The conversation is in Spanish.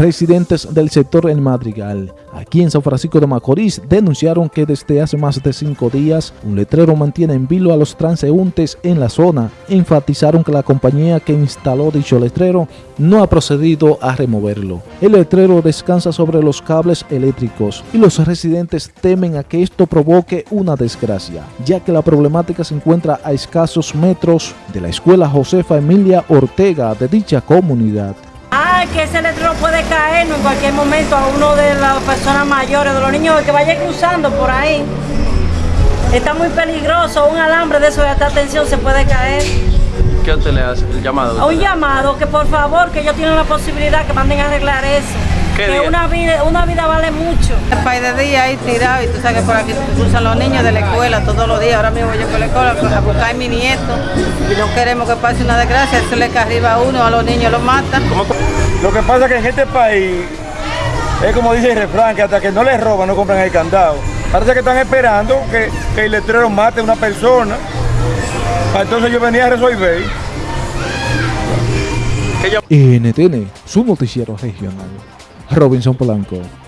Residentes del sector El Madrigal, aquí en San Francisco de Macorís, denunciaron que desde hace más de cinco días un letrero mantiene en vilo a los transeúntes en la zona. Enfatizaron que la compañía que instaló dicho letrero no ha procedido a removerlo. El letrero descansa sobre los cables eléctricos y los residentes temen a que esto provoque una desgracia, ya que la problemática se encuentra a escasos metros de la escuela Josefa Emilia Ortega de dicha comunidad. Que ese letrero puede caer en cualquier momento a uno de las personas mayores, de los niños que vaya cruzando por ahí. Está muy peligroso, un alambre de eso de alta tensión se puede caer. ¿Qué usted le hace? ¿El llamado? A un llamado, que por favor, que ellos tienen la posibilidad que manden a arreglar eso. Que una vida, una vida vale mucho. El país de día ahí tirado y tú sabes que por aquí cruzan los niños de la escuela todos los días. Ahora mismo yo por la escuela a buscar a mi nieto y no queremos que pase una desgracia. Eso le cae arriba a uno, a los niños los matan. Lo que pasa es que en este país es como dice el refrán, que hasta que no les roban no compran el candado. Parece que están esperando que, que el letrero mate a una persona. Entonces yo venía a resolver. NTN, su noticiero regional. Robinson Polanco.